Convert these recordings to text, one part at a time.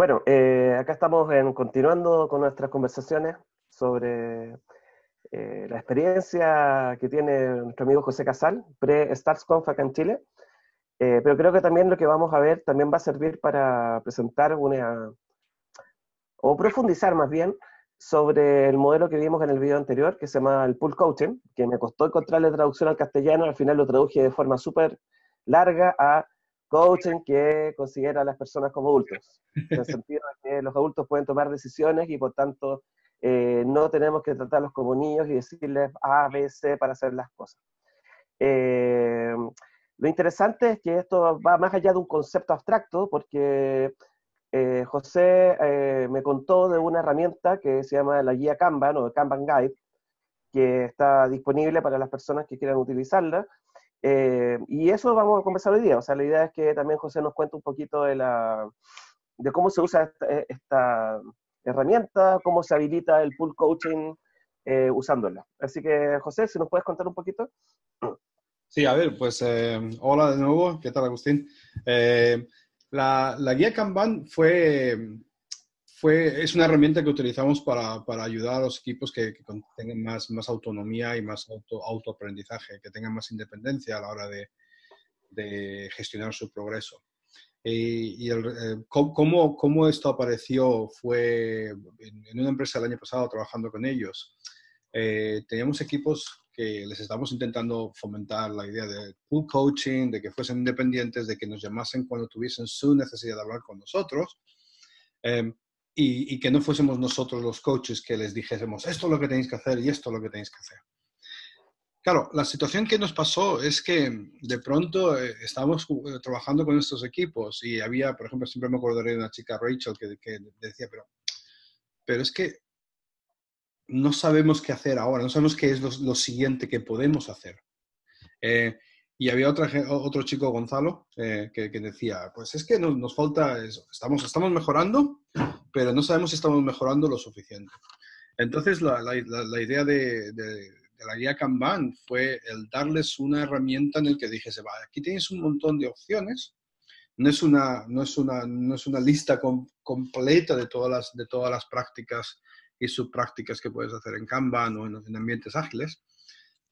Bueno, eh, acá estamos continuando con nuestras conversaciones sobre eh, la experiencia que tiene nuestro amigo José Casal, pre-StarsConf acá en Chile. Eh, pero creo que también lo que vamos a ver también va a servir para presentar una, o profundizar más bien, sobre el modelo que vimos en el video anterior, que se llama el Pool Coaching, que me costó encontrarle traducción al castellano, al final lo traduje de forma súper larga a coaching que considera a las personas como adultos, en el sentido de que los adultos pueden tomar decisiones y por tanto eh, no tenemos que tratarlos como niños y decirles A, B, C para hacer las cosas. Eh, lo interesante es que esto va más allá de un concepto abstracto, porque eh, José me contó de una herramienta que se llama la guía Kanban o Kanban Guide, que está disponible para las personas que quieran utilizarla, eh, y eso vamos a conversar hoy día. O sea, la idea es que también José nos cuente un poquito de, la, de cómo se usa esta, herramienta, cómo se habilita el pool coaching eh, usándola. Así que, José, si nos puedes contar un poquito. Sí, a ver, pues eh, hola de nuevo. ¿Qué tal, Agustín? la, la, guía Kanban fue es una herramienta que utilizamos para, para ayudar a los equipos que, tengan más, más autonomía y más auto, autoaprendizaje, que tengan más independencia a la hora de, de gestionar su progreso. Y, el, eh, cómo, cómo, esto apareció fue en, una empresa el año pasado trabajando con ellos. Eh, teníamos equipos que les estamos intentando fomentar la idea de pool coaching, de que fuesen independientes, de que nos llamasen cuando tuviesen su necesidad de hablar con nosotros. Eh, y, que no fuésemos nosotros los coaches que les dijésemos esto es lo que tenéis que hacer y esto es lo que tenéis que hacer. Claro, la situación que nos pasó es que de pronto eh, estábamos eh, trabajando con estos equipos y había, por ejemplo, siempre me acordaré de una chica, Rachel, que, que decía, pero, pero es que no sabemos qué hacer ahora, no sabemos qué es lo, siguiente que podemos hacer. Eh, y había otra, otro chico, Gonzalo, que, que, decía, pues es que nos, nos falta eso, estamos, estamos mejorando, pero no sabemos si estamos mejorando lo suficiente. Entonces, la, la, idea de, de, la guía Kanban fue el darles una herramienta en el que dijese, va, aquí tienes un montón de opciones, no es una, no es una, no es una lista completa de todas, las, de todas las prácticas y subprácticas que puedes hacer en Kanban o en, ambientes ágiles,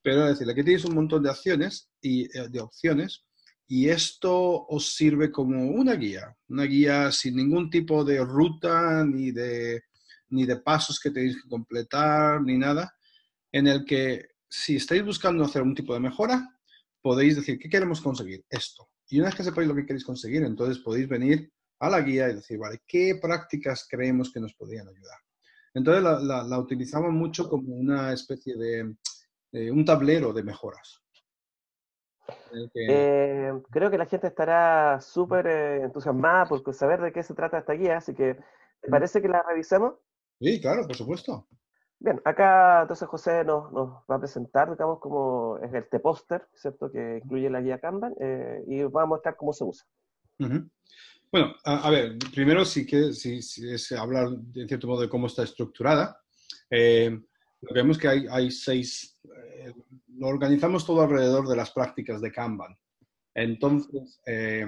pero es decir, aquí tienes un montón de acciones y eh, de opciones y esto os sirve como una guía, una guía sin ningún tipo de ruta ni de, ni de pasos que tenéis que completar ni nada, en el que si estáis buscando hacer un tipo de mejora, podéis decir, ¿qué queremos conseguir? Esto. Y una vez que sepáis lo que queréis conseguir, entonces podéis venir a la guía y decir, vale, ¿qué prácticas creemos que nos podrían ayudar? Entonces la, la, utilizamos mucho como una especie de un tablero de mejoras. Eh, creo que la gente estará súper eh, entusiasmada por saber de qué se trata esta guía, así que ¿te parece que la revisemos? Sí, claro, por supuesto. Bien, acá entonces José nos, nos va a presentar, digamos, como es el T-Poster, ¿cierto? Que incluye la guía Kanban eh, y va a mostrar cómo se usa. Bueno, a, ver, primero sí que sí, es hablar, de cierto modo, de cómo está estructurada. lo que vemos que hay, hay seis lo organizamos todo alrededor de las prácticas de Kanban. Entonces, eh,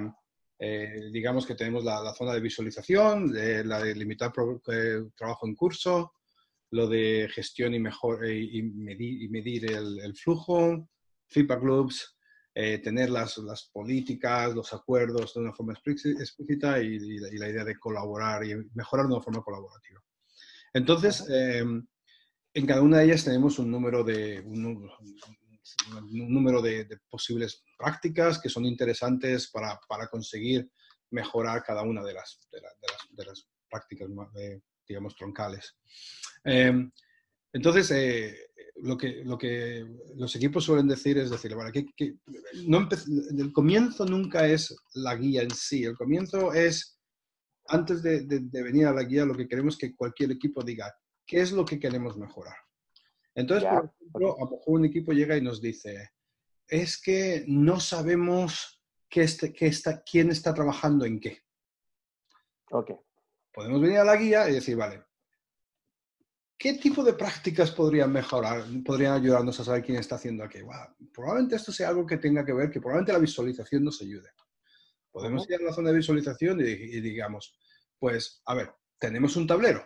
eh, digamos que tenemos la, zona de visualización, la de limitar eh, trabajo en curso, lo de gestión y, mejor, y, medir, el, flujo, feedback loops, tener las, políticas, los acuerdos de una forma explícita y, la, idea de colaborar y mejorar de una forma colaborativa. Entonces, en cada una de ellas tenemos un número de, número de, posibles prácticas que son interesantes para, para, conseguir mejorar cada una de las, de, las, prácticas, digamos, troncales. Em, entonces, eh, lo, que, lo que los equipos suelen decir es decir, no el comienzo nunca es la guía en sí, el comienzo es, antes de, de venir a la guía, lo que queremos que cualquier equipo diga, ¿qué es lo que queremos mejorar? Entonces, por ejemplo, a lo mejor un equipo llega y nos dice, es que no sabemos qué este, qué está, quién está trabajando en qué. Ok. Podemos venir a la guía y decir, vale, ¿qué tipo de prácticas podrían mejorar, podrían ayudarnos a saber quién está haciendo qué? probablemente esto sea algo que tenga que ver, que probablemente la visualización nos ayude. Podemos ir a la zona de visualización y, digamos, Pues, a ver, ¿tenemos un tablero?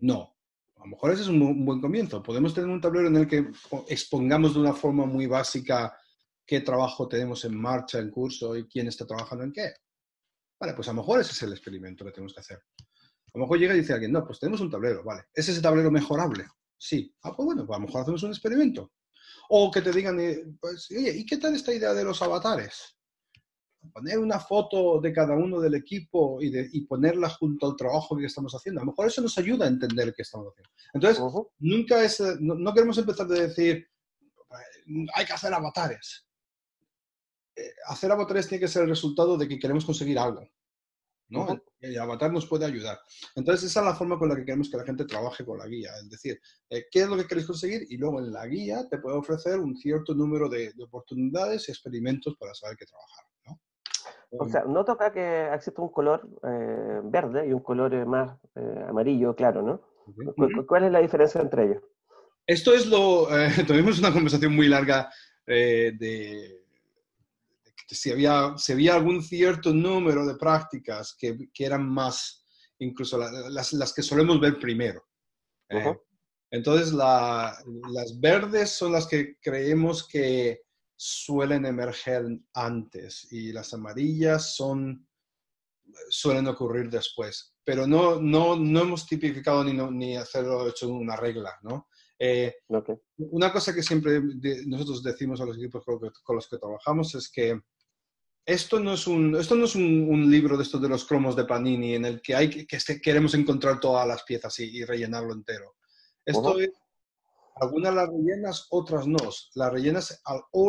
No. A lo mejor ese es un, buen comienzo. Podemos tener un tablero en el que expongamos de una forma muy básica qué trabajo tenemos en marcha, en curso y quién está trabajando en qué. Vale, pues a lo mejor ese es el experimento que tenemos que hacer. A lo mejor llega y dice alguien, no, pues tenemos un tablero, vale. ¿Es ese tablero mejorable? Sí. Ah, pues bueno, pues a lo mejor hacemos un experimento. O que te digan, eh, pues, oye, ¿y qué tal esta idea de los avatares? Poner una foto de cada uno del equipo y, de, y ponerla junto al trabajo que estamos haciendo. A lo mejor eso nos ayuda a entender qué estamos haciendo. Entonces, nunca es, eh, no, queremos empezar de decir, hay que hacer avatares. Eh, hacer avatares tiene que ser el resultado de que queremos conseguir algo. ¿no? El avatar nos puede ayudar. Entonces, esa es la forma con la que queremos que la gente trabaje con la guía. Es decir, eh, ¿qué es lo que queréis conseguir? Y luego en la guía te puede ofrecer un cierto número de, oportunidades y experimentos para saber qué trabajar. O sea, noto acá que existe un color eh, verde y un color eh, más amarillo, claro, ¿no? ¿Cuál es la diferencia entre ellos? Esto es lo... tuvimos una conversación muy larga de si había, si había algún cierto número de prácticas que, que eran más, incluso las, las, que solemos ver primero. ¿eh? entonces, la, las verdes son las que creemos que suelen emerger antes y las amarillas son, suelen ocurrir después. Pero no, no, no hemos tipificado ni, ni hacerlo hecho una regla, ¿no? Eh, una cosa que siempre nosotros decimos a los equipos con, los que trabajamos es que esto no es un, esto no es un, libro de estos de los cromos de Panini en el que, hay, que, que queremos encontrar todas las piezas y, rellenarlo entero. Esto es, algunas las rellenas, otras no. Las rellenas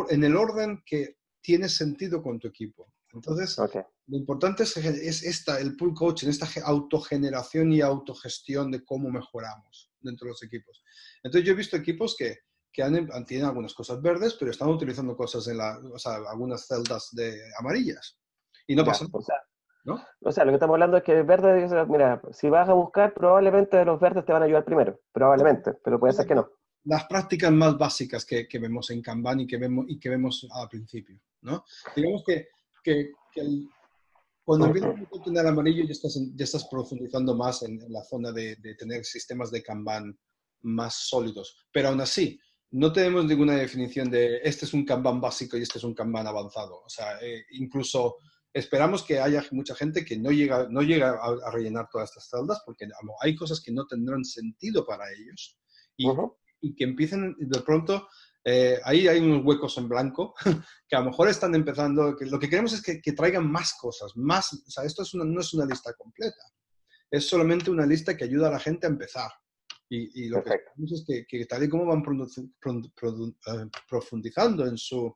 en el orden que tiene sentido con tu equipo. Entonces, lo importante es, es, esta, el pull coaching, esta autogeneración y autogestión de cómo mejoramos dentro de los equipos. Entonces, yo he visto equipos que, que han, tienen algunas cosas verdes, pero están utilizando cosas en la, o sea, algunas celdas de amarillas. Y no pasa nada. ¿no? O sea, lo que estamos hablando es que el verde, mira, si vas a buscar, probablemente los verdes te van a ayudar primero, probablemente, pero puede ser que no. Las prácticas más básicas que, que vemos en Kanban y que vemos, y que vemos al principio, ¿no? Digamos que, que, cuando empiezas a tener amarillo ya estás, ya estás profundizando más en, en la zona de, de, tener sistemas de Kanban más sólidos, pero aún así, no tenemos ninguna definición de este es un Kanban básico y este es un Kanban avanzado. O sea, eh, incluso esperamos que haya mucha gente que no llega, no llega a, rellenar todas estas celdas porque hay cosas que no tendrán sentido para ellos y, y que empiecen de pronto, eh, ahí hay unos huecos en blanco que a lo mejor están empezando, que lo que queremos es que, traigan más cosas, más, o sea, esto es no es una lista completa, es solamente una lista que ayuda a la gente a empezar. Y, lo que vemos es que, tal y como van eh, profundizando en, su,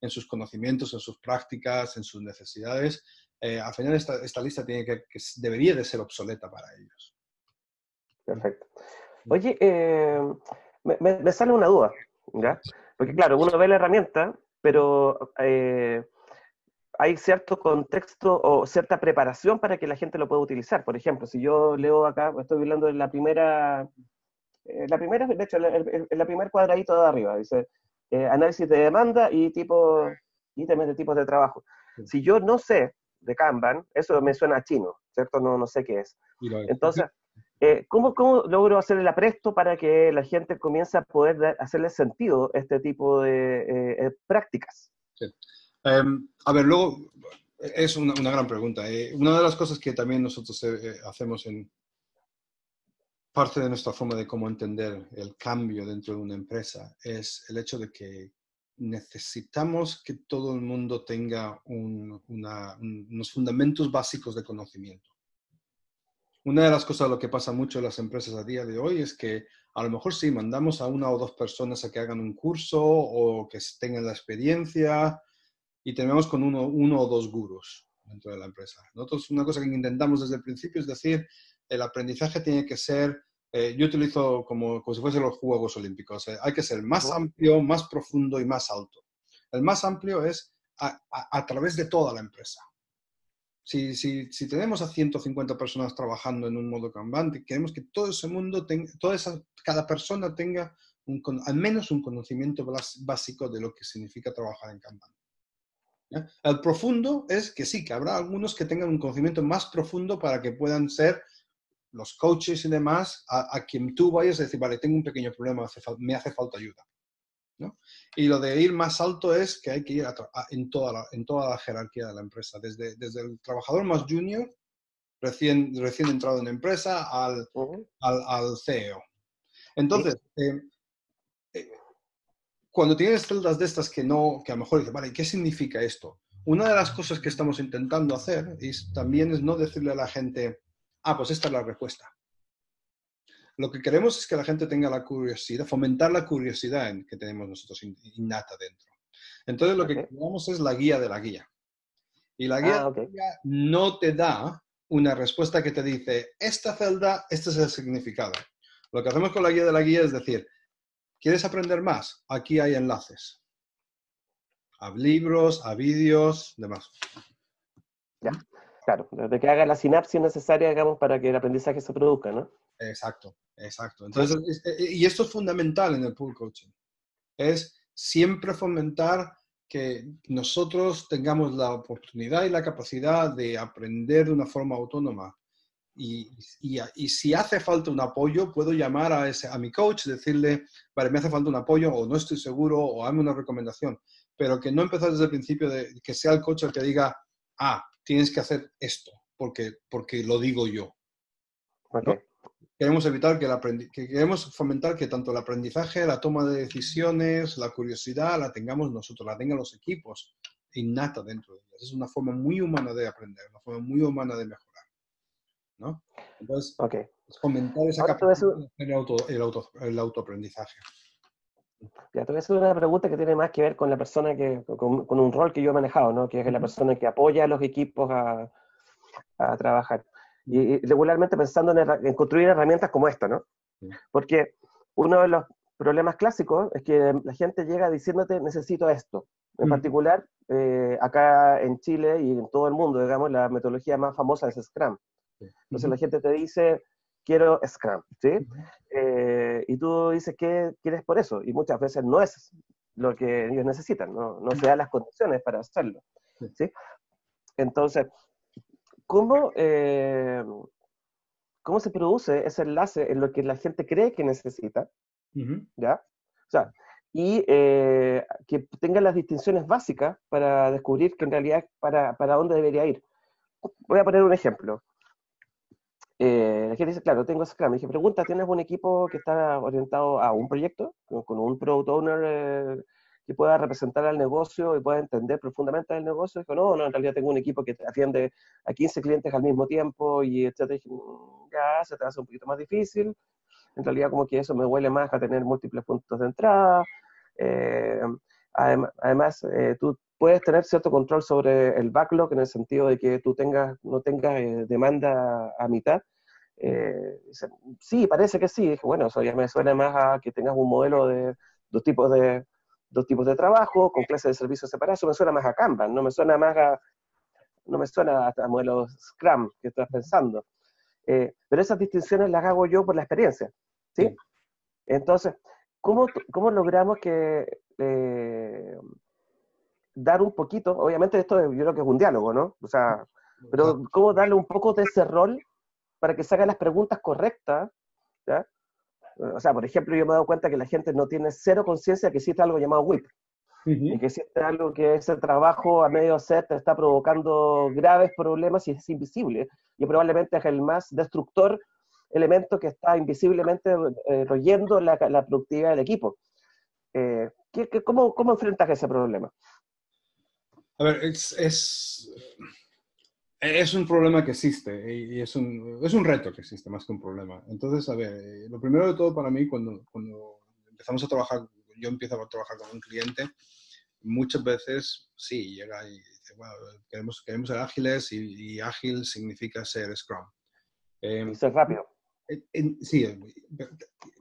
en sus conocimientos, en sus prácticas, en sus necesidades, eh, al final esta, esta lista tiene que, debería de ser obsoleta para ellos. Perfecto. Oye, eh, me, me, sale una duda, ¿ya? Porque claro, uno ve la herramienta, pero hay cierto contexto o cierta preparación para que la gente lo pueda utilizar. Por ejemplo, si yo leo acá, estoy hablando de la primera eh, la primera, de hecho, el, la primer cuadradito de arriba, dice eh, análisis de demanda y tipo, ítems de tipos de trabajo. Si yo no sé de Kanban, eso me suena a chino, ¿cierto? No, no sé qué es. Entonces, eh, ¿cómo, ¿cómo, logro hacer el apresto para que la gente comience a poder hacerle sentido este tipo de prácticas? Em, a ver, luego, es una, una gran pregunta. una de las cosas que también nosotros hacemos en, parte de nuestra forma de cómo entender el cambio dentro de una empresa es el hecho de que necesitamos que todo el mundo tenga unos fundamentos básicos de conocimiento. Una de las cosas lo que pasa mucho en las empresas a día de hoy es que a lo mejor sí mandamos a una o dos personas a que hagan un curso o que tengan la experiencia y tenemos con uno, uno o dos gurús dentro de la empresa. Nosotros una cosa que intentamos desde el principio es decir, el aprendizaje tiene que ser, eh, yo utilizo como, como si fuesen los Juegos Olímpicos, eh, hay que ser más amplio, más profundo y más alto. El más amplio es a, a, través de toda la empresa. Si, tenemos a 150 personas trabajando en un modo Kanban, queremos que todo ese mundo, tenga, toda esa, cada persona tenga un, al menos un conocimiento básico de lo que significa trabajar en Kanban. El profundo es que sí, que habrá algunos que tengan un conocimiento más profundo para que puedan ser los coaches y demás a, quien tú vayas a decir, vale, tengo un pequeño problema, me hace falta ayuda. Y lo de ir más alto es que hay que ir en, toda la, en toda la jerarquía de la empresa, desde, desde el trabajador más junior, recién, recién entrado en la empresa, al, al, CEO. Entonces, eh, eh, cuando tienes celdas de estas que no, que a lo mejor dices, vale, ¿qué significa esto? Una de las cosas que estamos intentando hacer es, también es no decirle a la gente, ah, pues esta es la respuesta. Lo que queremos es que la gente tenga la curiosidad, fomentar la curiosidad en, que tenemos nosotros innata dentro. Entonces lo que queremos es la guía de la guía. Y la guía, ah, no te da una respuesta que te dice, esta celda, este es el significado. Lo que hacemos con la guía de la guía es decir, ¿quieres aprender más? Aquí hay enlaces. A libros, a vídeos, demás. Ya, claro, de que haga la sinapsis necesaria, digamos, para que el aprendizaje se produzca, ¿no? Exacto. Exacto. Entonces, eh, y esto es fundamental en el pool coaching. Es siempre fomentar que nosotros tengamos la oportunidad y la capacidad de aprender de una forma autónoma. Y, y, si hace falta un apoyo, puedo llamar a, ese, a mi coach, decirle, vale, me hace falta un apoyo o no estoy seguro o hazme una recomendación. Pero que no empezar desde el principio de que sea el coach el que diga, ah, tienes que hacer esto, porque, porque lo digo yo queremos evitar que, el que queremos fomentar que tanto el aprendizaje, la toma de decisiones, la curiosidad, la tengamos nosotros, la tengan los equipos innata dentro de ellas. Es una forma muy humana de aprender, una forma muy humana de mejorar. ¿no? Entonces, okay. fomentar esa capacidad el, auto, el, auto, el autoaprendizaje. Ya, te voy a hacer una pregunta que tiene más que ver con la persona que, con, un rol que yo he manejado, ¿no? Que es la persona que apoya a los equipos a, a trabajar y, regularmente pensando en, construir herramientas como esta, ¿no? Porque uno de los problemas clásicos es que la gente llega diciéndote necesito esto. En particular, eh, acá en Chile y en todo el mundo, digamos, la metodología más famosa es Scrum. Entonces la gente te dice, quiero Scrum, ¿sí? Eh, y tú dices, ¿qué quieres por eso? Y muchas veces no es lo que ellos necesitan, no, no se dan las condiciones para hacerlo, ¿sí? Entonces, ¿cómo, eh, cómo se produce ese enlace en lo que la gente cree que necesita, ¿ya? O sea, y eh, que tenga las distinciones básicas para descubrir que en realidad para, para dónde debería ir. Voy a poner un ejemplo. Eh, la gente dice, claro, tengo Scrum. Me dije, pregunta, ¿tienes un equipo que está orientado a un proyecto? Con, un product owner que pueda representar al negocio y pueda entender profundamente el negocio. Dijo, no, no, en realidad tengo un equipo que atiende a 15 clientes al mismo tiempo y etcétera. Mm, ya, se te hace un poquito más difícil. En realidad como que eso me huele más a tener múltiples puntos de entrada. Eh, además, eh, tú puedes tener cierto control sobre el backlog en el sentido de que tú tengas, no tengas eh, demanda a mitad. sí, parece que sí. Dije, bueno, eso ya me suena más a que tengas un modelo de dos tipos de, dos tipos de trabajo, con clases de servicios separados, eso me suena más a Kanban, no me suena más a, no me suena a, modelos Scrum que estás pensando. Eh, pero esas distinciones las hago yo por la experiencia, ¿sí? Entonces, ¿cómo, ¿cómo, logramos que eh, dar un poquito, obviamente esto yo creo que es un diálogo, ¿no? O sea, pero ¿cómo darle un poco de ese rol para que se hagan las preguntas correctas, ¿ya? O sea, por ejemplo, yo me he dado cuenta que la gente no tiene cero conciencia que existe algo llamado WIP. Y que existe algo que ese trabajo a medio set está provocando graves problemas y es invisible. Y probablemente es el más destructor elemento que está invisiblemente eh, royendo la, productividad del equipo. Eh, cómo, ¿Cómo enfrentas ese problema? A ver, es, es un problema que existe y es un, es un reto que existe más que un problema. Entonces, a ver, eh, lo primero de todo para mí, cuando, cuando empezamos a trabajar, yo empiezo a trabajar con un cliente, muchas veces sí, llega y dice, bueno, queremos, queremos ser ágiles y, ágil significa ser Scrum. Eh, ser rápido. sí,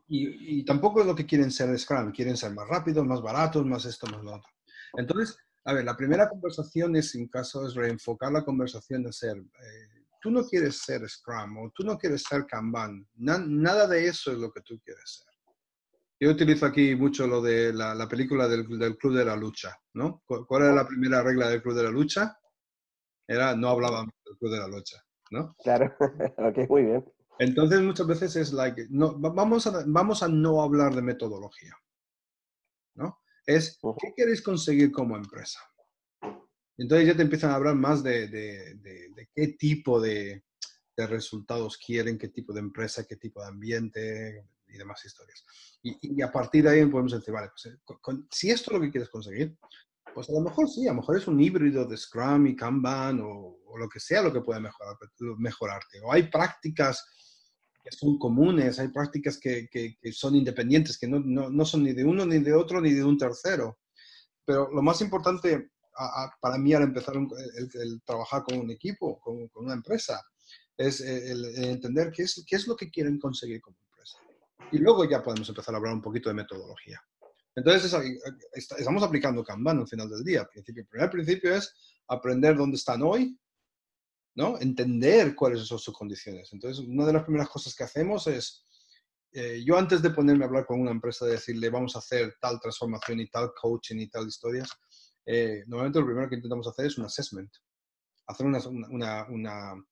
y, y, tampoco es lo que quieren ser Scrum, quieren ser más rápidos, más baratos, más esto, más lo otro. Entonces, a ver, la primera conversación es, en caso, es reenfocar la conversación de ser, eh, tú no quieres ser Scrum o tú no quieres ser Kanban, nada de eso es lo que tú quieres ser. yo utilizo aquí mucho lo de la, película del, Club de la Lucha, ¿no? ¿Cuál era la primera regla del Club de la Lucha? Era no hablábamos del Club de la Lucha, ¿no? Claro, ok, muy bien. Entonces muchas veces es like, no, vamos, a, vamos a no hablar de metodología, Es, ¿qué queréis conseguir como empresa? Entonces ya te empiezan a hablar más de, de, qué tipo de, resultados quieren, qué tipo de empresa, qué tipo de ambiente y demás historias. Y, a partir de ahí podemos decir, vale, pues, eh, si esto es lo que quieres conseguir, pues a lo mejor sí, a lo mejor es un híbrido de Scrum y Kanban o, lo que sea lo que puede mejorar, mejorarte. O hay prácticas que son comunes, hay prácticas que, que, son independientes, que no, no, no, son ni de uno, ni de otro, ni de un tercero. Pero lo más importante para mí al empezar el, trabajar con un equipo, con, con una empresa, es el, entender qué es, qué es lo que quieren conseguir como empresa. Y luego ya podemos empezar a hablar un poquito de metodología. Entonces, estamos aplicando Kanban al final del día. El, el primer principio es aprender dónde están hoy, ¿no? Entender cuáles son sus condiciones. Entonces, una de las primeras cosas que hacemos es, eh, yo antes de ponerme a hablar con una empresa, de decirle, vamos a hacer tal transformación y tal coaching y tal historias, eh, normalmente lo primero que intentamos hacer es un assessment. Hacer una, una, una,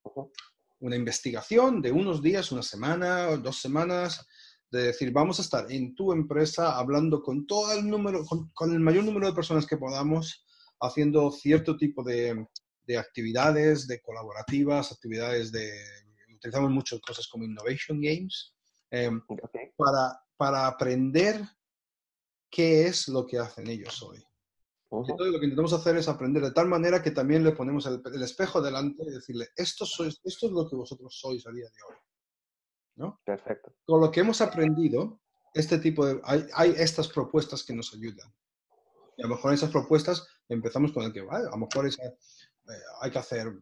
una, investigación de unos días, una semana, dos semanas, de decir, vamos a estar en tu empresa hablando con todo el número, con, con el mayor número de personas que podamos, haciendo cierto tipo de, de actividades, de colaborativas, actividades de... Utilizamos muchas cosas como Innovation Games, em, para, para aprender qué es lo que hacen ellos hoy. Entonces lo que intentamos hacer es aprender de tal manera que también le ponemos el, espejo delante y decirle, esto, sois, esto es lo que vosotros sois a día de hoy. ¿no? Perfecto. Con lo que hemos aprendido, este tipo de, hay, hay, estas propuestas que nos ayudan. Y a lo mejor esas propuestas empezamos con el que, vale, a lo mejor esa, hay que hacer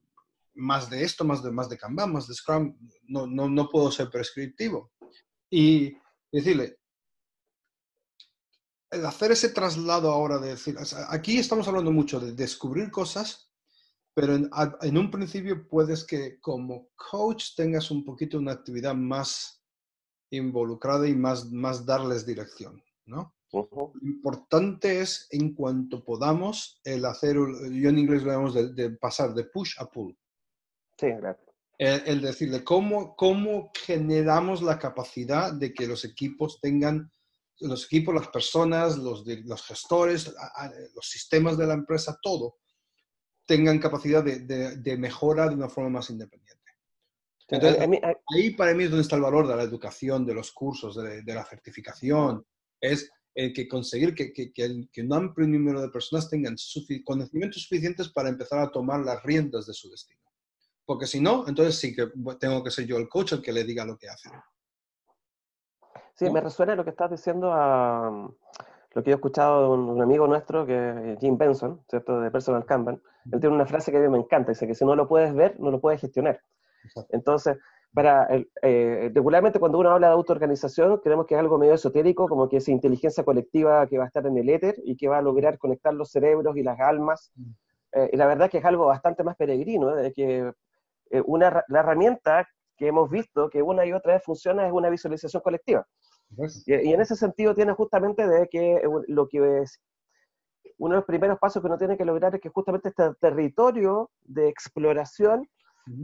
más de esto, más de, más de Kanban, más de Scrum, no, no, no puedo ser prescriptivo. Y decirle, el hacer ese traslado ahora de decir, aquí estamos hablando mucho de descubrir cosas, pero en, un principio puedes que como coach tengas un poquito una actividad más involucrada y más, más darles dirección, ¿no? Lo importante es, en cuanto podamos, el hacer, yo en inglés lo llamamos de, pasar de push a pull. Sí, claro. El, decirle cómo, cómo generamos la capacidad de que los equipos tengan los equipos, las personas, los, los gestores, los sistemas de la empresa, todo, tengan capacidad de, de, mejora de una forma más independiente. Entonces, ahí para mí es donde está el valor de la educación, de los cursos, de, de la certificación. Es el que conseguir que, que, que, un amplio número de personas tengan conocimientos suficientes para empezar a tomar las riendas de su destino. Porque si no, entonces sí que tengo que ser yo el coach el que le diga lo que hace. Sí, me resuena lo que estás diciendo a lo que yo he escuchado de un, amigo nuestro, que Jim Benson, ¿cierto? De Personal Kanban. Él tiene una frase que a mí me encanta, dice que si no lo puedes ver, no lo puedes gestionar. Entonces, para eh, regularmente cuando uno habla de autoorganización, creemos que es algo medio esotérico, como que es inteligencia colectiva que va a estar en el éter y que va a lograr conectar los cerebros y las almas. Mm. Eh, y la verdad que es algo bastante más peregrino, ¿eh? de que una, la herramienta que hemos visto que una y otra vez funciona es una visualización colectiva. Y, y, en ese sentido tiene justamente de que lo que es uno de los primeros pasos que uno tiene que lograr es que justamente este territorio de exploración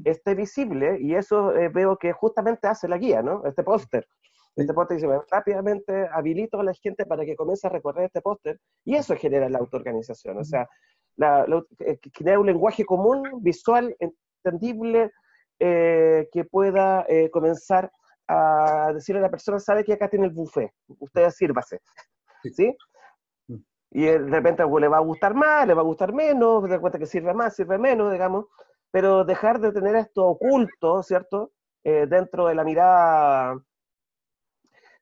esté visible y eso eh, veo que justamente hace la guía, ¿no? Este póster. Este póster dice, rápidamente habilito a la gente para que comience a recorrer este póster y eso genera la autoorganización, o sea, la, eh, un lenguaje común, visual, entendible, eh, que pueda comenzar a decirle a la persona, sabe que acá tiene el buffet, usted sírvase, ¿sí? Y de repente le va a gustar más, le va a gustar menos, de cuenta que sirve más, sirve menos, digamos, pero dejar de tener esto oculto, ¿cierto? Eh, dentro de la mirada,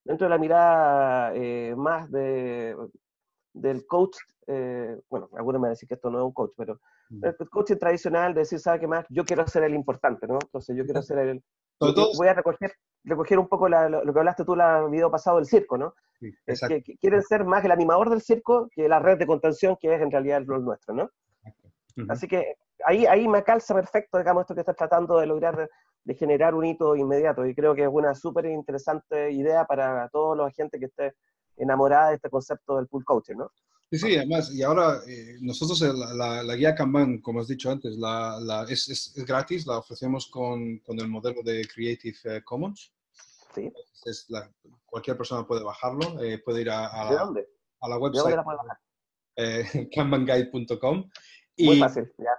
dentro de la mirada eh, más de, del coach, eh, bueno, algunos me van a decir que esto no es un coach, pero mm. el coaching tradicional de decir, ¿sabe qué más? Yo quiero ser el importante, ¿no? Entonces yo quiero ser el... Voy a recoger, recoger un poco lo que hablaste tú el video pasado del circo, ¿no? es que, quieren ser más el animador del circo que la red de contención que es en realidad el nuestro, ¿no? Así que ahí, ahí me calza perfecto, digamos, esto que estás tratando de lograr, de generar un hito inmediato. Y creo que es una súper interesante idea para todos los agentes que esté enamorada de este concepto del pool coaching, ¿no? Sí, sí, además, y ahora eh, nosotros la, la, guía Kanban, como has dicho antes, la, la es, es, gratis, la ofrecemos con, con, el modelo de Creative eh, Commons. Sí. Es cualquier persona puede bajarlo, eh, puede ir a, a, ¿De dónde? a la website. ¿De dónde la puede bajar? kanbanguide.com. Muy fácil, ya.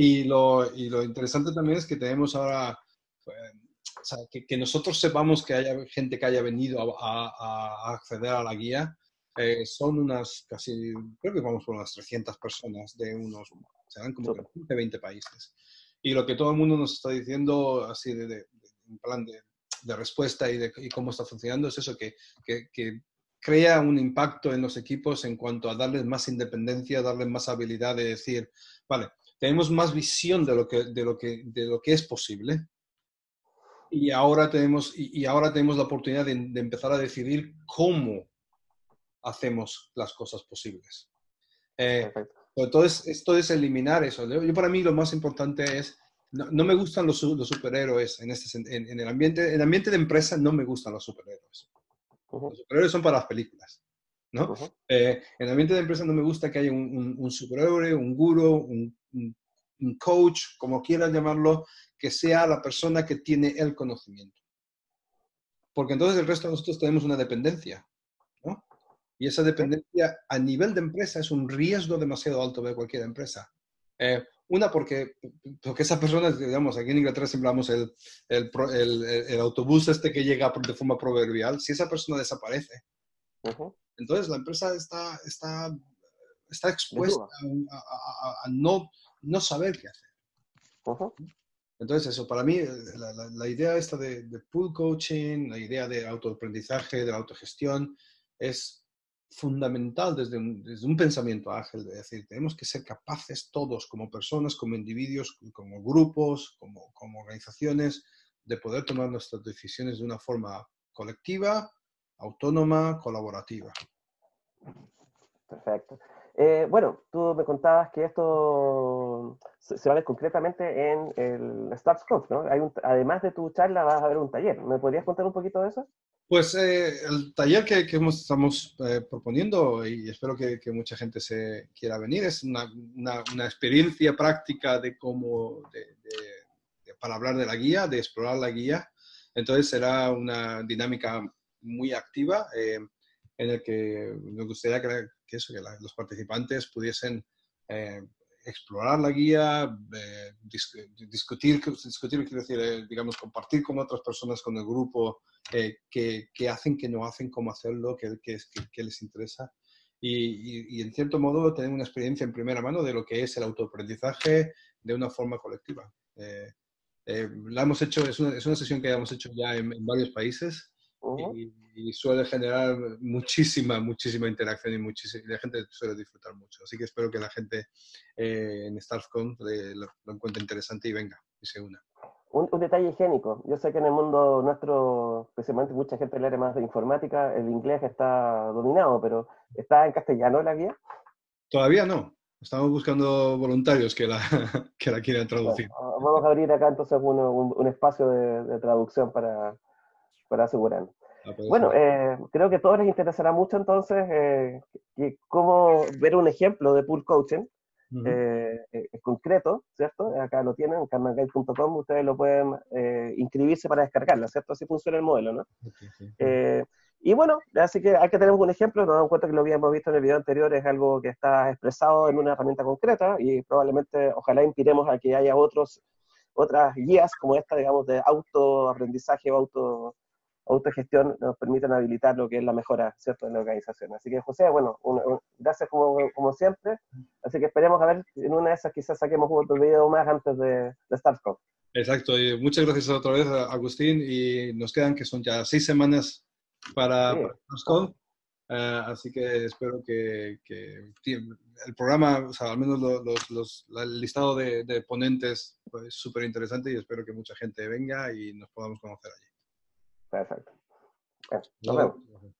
Y lo, y lo interesante también es que tenemos ahora, o sea, que, que, nosotros sepamos que haya gente que haya venido a, a acceder a la guía eh, son unas casi, creo que vamos por unas 300 personas de unos, serán como de 20 países. Y lo que todo el mundo nos está diciendo, así de, de, en plan de, de respuesta y de y cómo está funcionando, es eso, que, que, que, crea un impacto en los equipos en cuanto a darles más independencia, darles más habilidad de decir, vale, tenemos más visión de lo que, de lo que, de lo que es posible. Y ahora tenemos, y, ahora tenemos la oportunidad de, de empezar a decidir cómo hacemos las cosas posibles. Eh, entonces, esto es eliminar eso. Yo, para mí lo más importante es, no, me gustan los, los superhéroes en, este, en, en, el ambiente, en el ambiente de empresa no me gustan los superhéroes. Los superhéroes son para las películas. ¿no? Eh, en el ambiente de empresa no me gusta que haya un, un, superhéroe, un guru, un, un, coach, como quieras llamarlo, que sea la persona que tiene el conocimiento. Porque entonces el resto de nosotros tenemos una dependencia. Y esa dependencia a nivel de empresa es un riesgo demasiado alto de cualquier empresa. Eh, una, porque, porque esa persona, digamos, aquí en Inglaterra siempre el, el, el, el, autobús este que llega de forma proverbial, si esa persona desaparece, entonces la empresa está, está, está expuesta a, a, a, no, no saber qué hacer. Entonces, eso, para mí, la, la, la idea esta de, de, pool coaching, la idea de autoaprendizaje, de la autogestión, es fundamental desde un, desde un, pensamiento ágil, de decir, tenemos que ser capaces todos como personas, como individuos, como grupos, como, como organizaciones, de poder tomar nuestras decisiones de una forma colectiva, autónoma, colaborativa. Perfecto. Eh, bueno, tú me contabas que esto se, se va a ver concretamente en el Starts ¿no? Hay un, además de tu charla vas a ver un taller. ¿Me podrías contar un poquito de eso? Pues eh, el taller que, que estamos eh, proponiendo, y espero que, que, mucha gente se quiera venir, es una, una, una experiencia práctica de cómo, de, de, de, para hablar de la guía, de explorar la guía. Entonces será una dinámica muy activa eh, en el que me gustaría que, que, eso, que la, los participantes pudiesen eh, explorar la guía, eh, discutir, discutir, quiero decir, eh, digamos, compartir con otras personas, con el grupo, eh, qué, qué, hacen, qué no hacen, cómo hacerlo, qué, qué, qué les interesa. Y, y, y, en cierto modo tener una experiencia en primera mano de lo que es el autoaprendizaje de una forma colectiva. Eh, eh, la hemos hecho, es una, es una, sesión que hemos hecho ya en, en varios países uh -huh. y, y, suele generar muchísima, muchísima interacción y, muchísima, y la gente suele disfrutar mucho. Así que espero que la gente eh, en StaffCon lo, lo, encuentre interesante y venga y se una. Un, un, detalle higiénico. Yo sé que en el mundo nuestro, especialmente mucha gente del área más de informática, el inglés está dominado, pero ¿está en castellano la guía? Todavía no. Estamos buscando voluntarios que la, que la quieran traducir. Bueno, vamos a abrir acá entonces un, un, un espacio de, de, traducción para, para asegurar. Ah, bueno, eh, creo que a todos les interesará mucho entonces eh, cómo ver un ejemplo de pool coaching uh -huh. eh, concreto, ¿cierto? Acá lo tienen, en carnaguide.com, ustedes lo pueden inscribirse para descargarla, ¿cierto? Así funciona el modelo, ¿no? Okay, sí, y bueno, así que hay que tener un ejemplo, nos damos cuenta que lo habíamos visto en el video anterior, es algo que está expresado en una herramienta concreta y probablemente, ojalá inspiremos a que haya otros, otras guías como esta, digamos, de autoaprendizaje o auto autogestión nos permiten habilitar lo que es la mejora, ¿cierto?, en la organización. Así que, José, bueno, un, un, gracias como, como, siempre. Así que esperemos a ver, en una de esas quizás saquemos otro video más antes de, de StartCon. Exacto, y muchas gracias otra vez, Agustín, y nos quedan que son ya seis semanas para, sí. para. Uh, así que espero que, que, el programa, o sea, al menos los, los, los, el listado de, de ponentes, pues súper interesante y espero que mucha gente venga y nos podamos conocer allí. Perfecto. Bueno, nos vemos.